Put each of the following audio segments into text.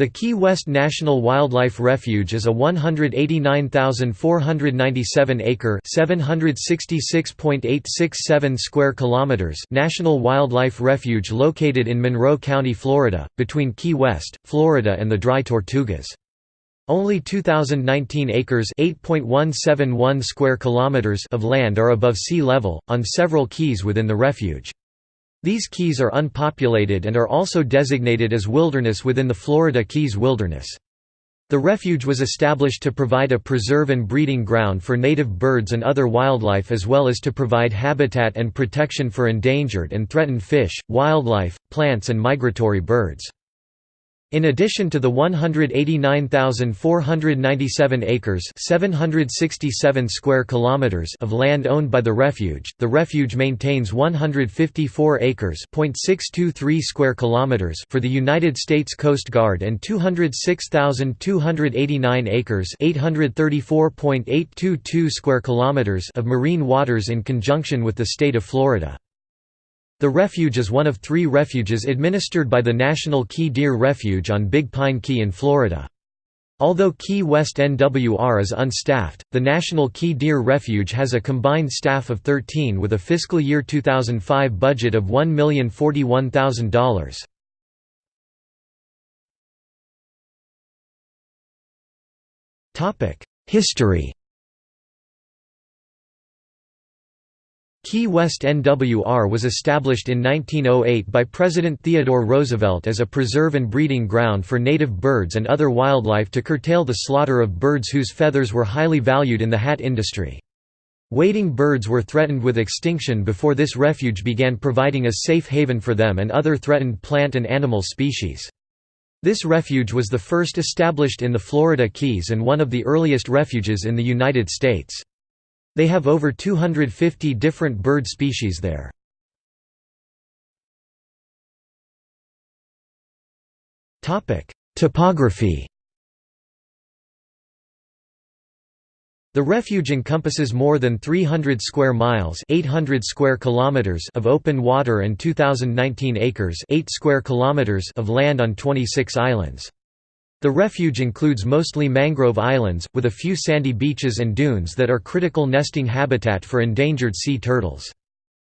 The Key West National Wildlife Refuge is a 189,497-acre (766.867 square kilometers) national wildlife refuge located in Monroe County, Florida, between Key West, Florida and the Dry Tortugas. Only 2019 acres (8.171 square kilometers) of land are above sea level on several keys within the refuge. These keys are unpopulated and are also designated as wilderness within the Florida Keys Wilderness. The refuge was established to provide a preserve and breeding ground for native birds and other wildlife as well as to provide habitat and protection for endangered and threatened fish, wildlife, plants and migratory birds. In addition to the 189,497 acres 767 square kilometers of land owned by the refuge, the refuge maintains 154 acres square kilometers for the United States Coast Guard and 206,289 acres 834.822 square kilometers of marine waters in conjunction with the state of Florida. The refuge is one of three refuges administered by the National Key Deer Refuge on Big Pine Key in Florida. Although Key West NWR is unstaffed, the National Key Deer Refuge has a combined staff of 13 with a fiscal year 2005 budget of $1,041,000. History Key West NWR was established in 1908 by President Theodore Roosevelt as a preserve and breeding ground for native birds and other wildlife to curtail the slaughter of birds whose feathers were highly valued in the hat industry. Wading birds were threatened with extinction before this refuge began providing a safe haven for them and other threatened plant and animal species. This refuge was the first established in the Florida Keys and one of the earliest refuges in the United States. They have over 250 different bird species there. Topography The refuge encompasses more than 300 square miles, 800 square kilometers of open water and 2019 acres, 8 square kilometers of land on 26 islands. The refuge includes mostly mangrove islands, with a few sandy beaches and dunes that are critical nesting habitat for endangered sea turtles.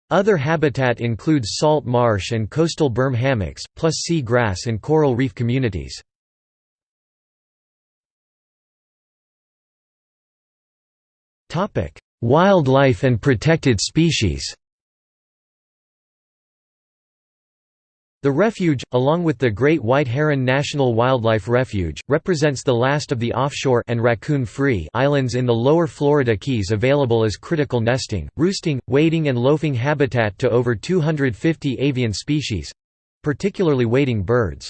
Other habitat includes salt marsh and coastal berm hammocks, plus sea grass and coral reef communities. Wildlife and protected species The refuge, along with the Great White Heron National Wildlife Refuge, represents the last of the offshore and raccoon-free islands in the lower Florida Keys available as critical nesting, roosting, wading and loafing habitat to over 250 avian species—particularly wading birds.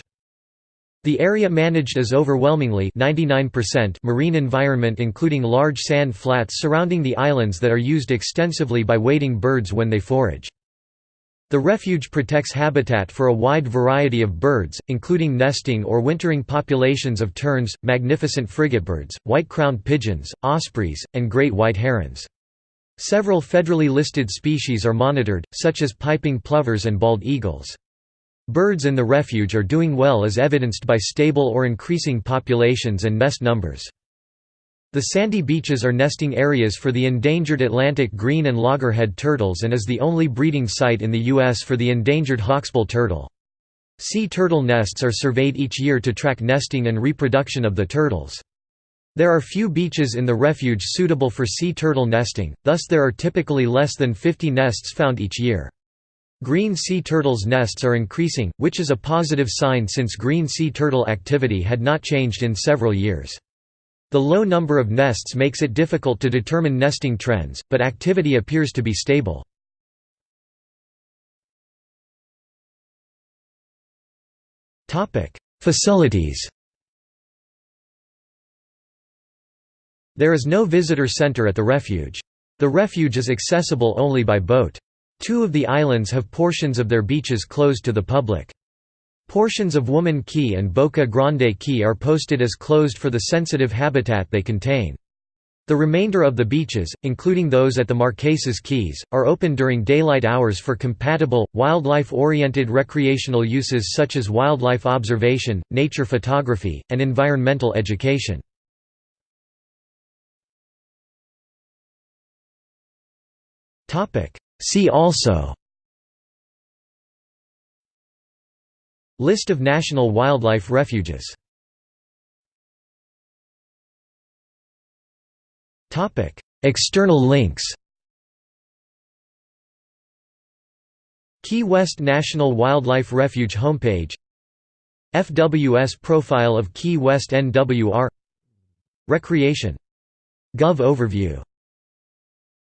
The area managed is overwhelmingly 99% marine environment including large sand flats surrounding the islands that are used extensively by wading birds when they forage. The refuge protects habitat for a wide variety of birds, including nesting or wintering populations of terns, magnificent frigatebirds, white-crowned pigeons, ospreys, and great white herons. Several federally listed species are monitored, such as piping plovers and bald eagles. Birds in the refuge are doing well as evidenced by stable or increasing populations and nest numbers. The sandy beaches are nesting areas for the endangered Atlantic green and loggerhead turtles and is the only breeding site in the U.S. for the endangered hawksbill turtle. Sea turtle nests are surveyed each year to track nesting and reproduction of the turtles. There are few beaches in the refuge suitable for sea turtle nesting, thus there are typically less than 50 nests found each year. Green sea turtles' nests are increasing, which is a positive sign since green sea turtle activity had not changed in several years. The low number of nests makes it difficult to determine nesting trends, but activity appears to be stable. Facilities There is no visitor center at the refuge. The refuge is accessible only by boat. Two of the islands have portions of their beaches closed to the public. Portions of Woman Key and Boca Grande Key are posted as closed for the sensitive habitat they contain. The remainder of the beaches, including those at the Marquesas Keys, are open during daylight hours for compatible, wildlife-oriented recreational uses such as wildlife observation, nature photography, and environmental education. See also List of national wildlife refuges. External links. Key West National Wildlife Refuge homepage. FWS profile of Key West NWR Recreation. Gov overview